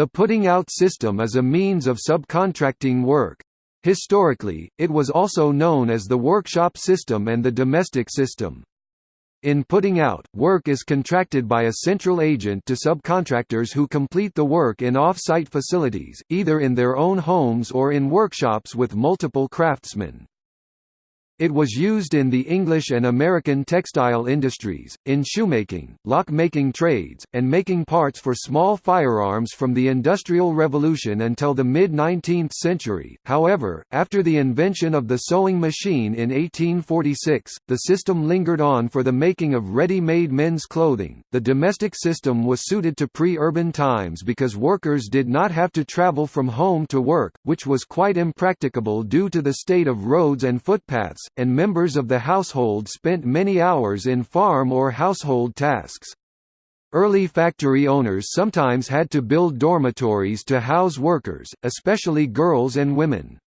The putting out system is a means of subcontracting work. Historically, it was also known as the workshop system and the domestic system. In putting out, work is contracted by a central agent to subcontractors who complete the work in off-site facilities, either in their own homes or in workshops with multiple craftsmen. It was used in the English and American textile industries, in shoemaking, lock-making trades, and making parts for small firearms from the Industrial Revolution until the mid-19th century. However, after the invention of the sewing machine in 1846, the system lingered on for the making of ready-made men's clothing. The domestic system was suited to pre-urban times because workers did not have to travel from home to work, which was quite impracticable due to the state of roads and footpaths and members of the household spent many hours in farm or household tasks. Early factory owners sometimes had to build dormitories to house workers, especially girls and women.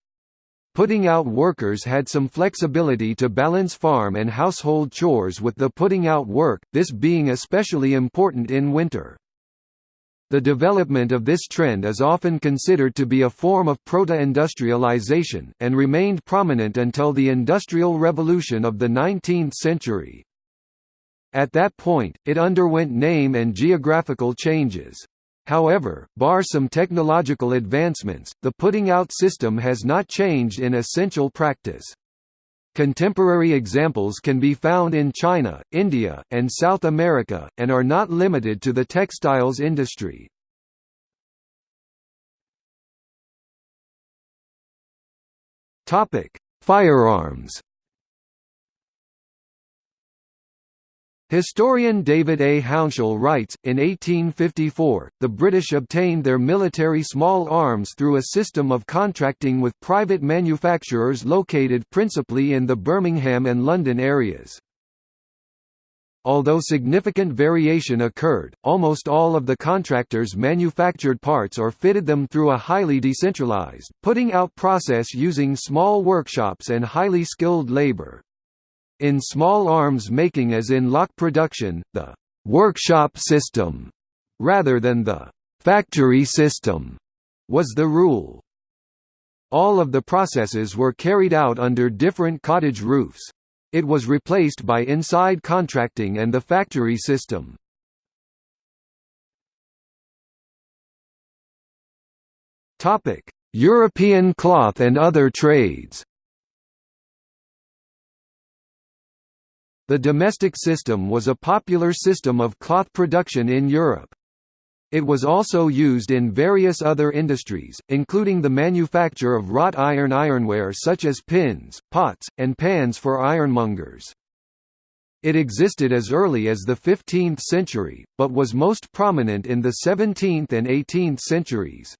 Putting out workers had some flexibility to balance farm and household chores with the putting out work, this being especially important in winter. The development of this trend is often considered to be a form of proto-industrialization, and remained prominent until the Industrial Revolution of the 19th century. At that point, it underwent name and geographical changes. However, bar some technological advancements, the putting out system has not changed in essential practice. Contemporary examples can be found in China, India, and South America, and are not limited to the textiles industry. Firearms Historian David A. Hounshell writes, in 1854, the British obtained their military small arms through a system of contracting with private manufacturers located principally in the Birmingham and London areas. Although significant variation occurred, almost all of the contractors manufactured parts or fitted them through a highly decentralized, putting out process using small workshops and highly skilled labor. In small arms making as in lock production, the «workshop system» rather than the «factory system» was the rule. All of the processes were carried out under different cottage roofs. It was replaced by inside contracting and the factory system. European cloth and other trades The domestic system was a popular system of cloth production in Europe. It was also used in various other industries, including the manufacture of wrought iron ironware such as pins, pots, and pans for ironmongers. It existed as early as the 15th century, but was most prominent in the 17th and 18th centuries.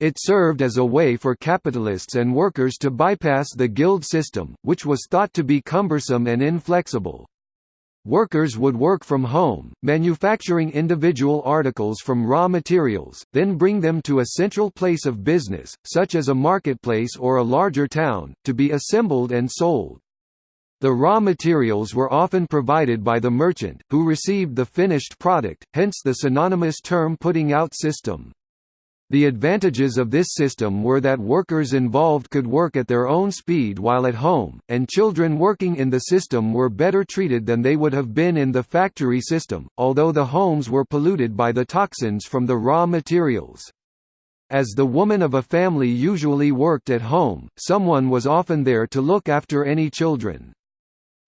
It served as a way for capitalists and workers to bypass the guild system, which was thought to be cumbersome and inflexible. Workers would work from home, manufacturing individual articles from raw materials, then bring them to a central place of business, such as a marketplace or a larger town, to be assembled and sold. The raw materials were often provided by the merchant, who received the finished product, hence the synonymous term putting out system. The advantages of this system were that workers involved could work at their own speed while at home, and children working in the system were better treated than they would have been in the factory system, although the homes were polluted by the toxins from the raw materials. As the woman of a family usually worked at home, someone was often there to look after any children.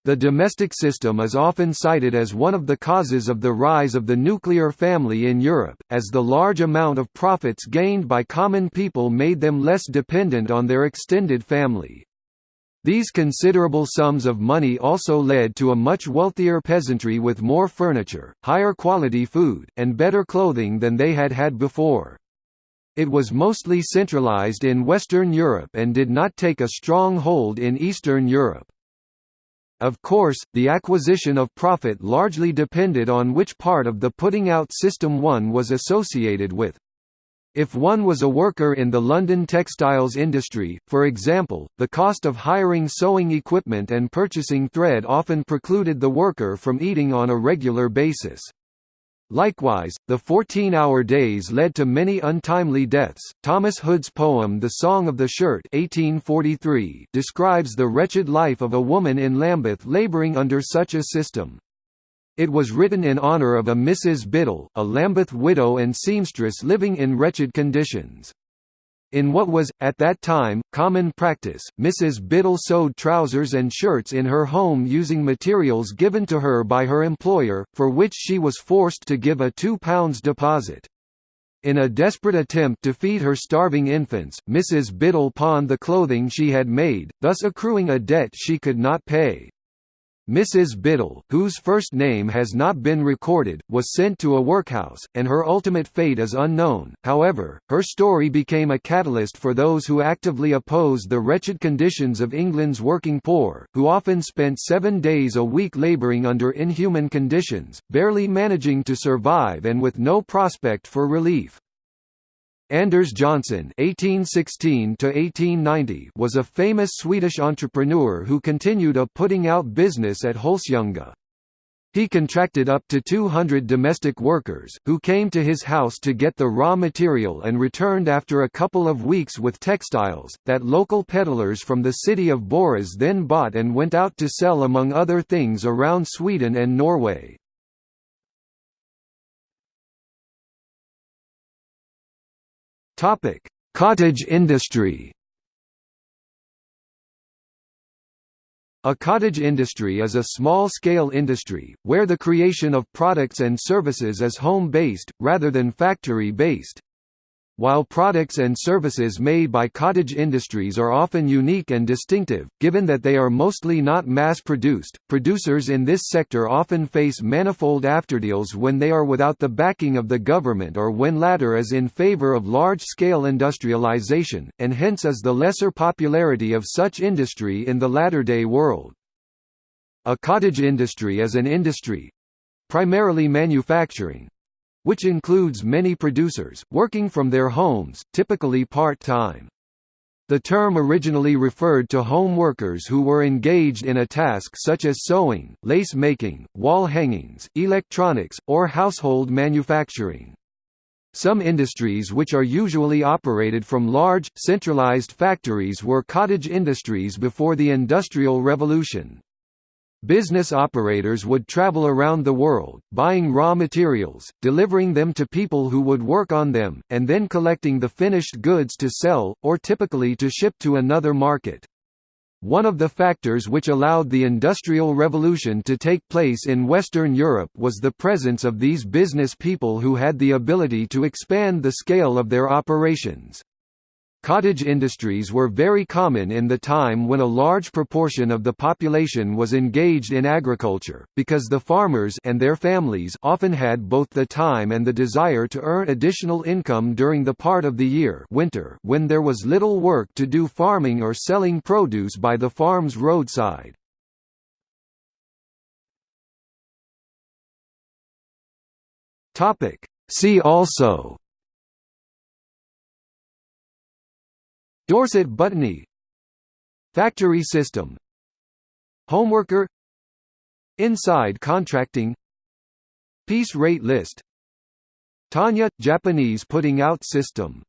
The domestic system is often cited as one of the causes of the rise of the nuclear family in Europe, as the large amount of profits gained by common people made them less dependent on their extended family. These considerable sums of money also led to a much wealthier peasantry with more furniture, higher quality food, and better clothing than they had had before. It was mostly centralized in Western Europe and did not take a strong hold in Eastern Europe. Of course, the acquisition of profit largely depended on which part of the putting out system one was associated with. If one was a worker in the London textiles industry, for example, the cost of hiring sewing equipment and purchasing thread often precluded the worker from eating on a regular basis. Likewise, the 14-hour days led to many untimely deaths. Thomas Hood's poem The Song of the Shirt 1843 describes the wretched life of a woman in Lambeth labouring under such a system. It was written in honour of a Mrs. Biddle, a Lambeth widow and seamstress living in wretched conditions. In what was, at that time, common practice, Mrs. Biddle sewed trousers and shirts in her home using materials given to her by her employer, for which she was forced to give a £2 deposit. In a desperate attempt to feed her starving infants, Mrs. Biddle pawned the clothing she had made, thus accruing a debt she could not pay. Mrs. Biddle, whose first name has not been recorded, was sent to a workhouse, and her ultimate fate is unknown. However, her story became a catalyst for those who actively opposed the wretched conditions of England's working poor, who often spent seven days a week labouring under inhuman conditions, barely managing to survive and with no prospect for relief. Anders Johnson (1816–1890) was a famous Swedish entrepreneur who continued a putting out business at Holsljunga. He contracted up to 200 domestic workers, who came to his house to get the raw material and returned after a couple of weeks with textiles, that local peddlers from the city of Borås then bought and went out to sell among other things around Sweden and Norway. Topic: Cottage industry. A cottage industry is a small-scale industry, where the creation of products and services is home-based, rather than factory-based. While products and services made by cottage industries are often unique and distinctive, given that they are mostly not mass-produced, producers in this sector often face manifold afterdeals when they are without the backing of the government or when latter is in favor of large-scale industrialization, and hence is the lesser popularity of such industry in the latter-day world. A cottage industry is an industry—primarily manufacturing, which includes many producers, working from their homes, typically part-time. The term originally referred to home workers who were engaged in a task such as sewing, lace making, wall hangings, electronics, or household manufacturing. Some industries which are usually operated from large, centralized factories were cottage industries before the Industrial Revolution. Business operators would travel around the world, buying raw materials, delivering them to people who would work on them, and then collecting the finished goods to sell, or typically to ship to another market. One of the factors which allowed the Industrial Revolution to take place in Western Europe was the presence of these business people who had the ability to expand the scale of their operations. Cottage industries were very common in the time when a large proportion of the population was engaged in agriculture, because the farmers and their families often had both the time and the desire to earn additional income during the part of the year winter when there was little work to do farming or selling produce by the farm's roadside. See also Dorset Buttony Factory system. Homeworker. Inside contracting. Piece rate list. Ton'ya – Japanese putting out system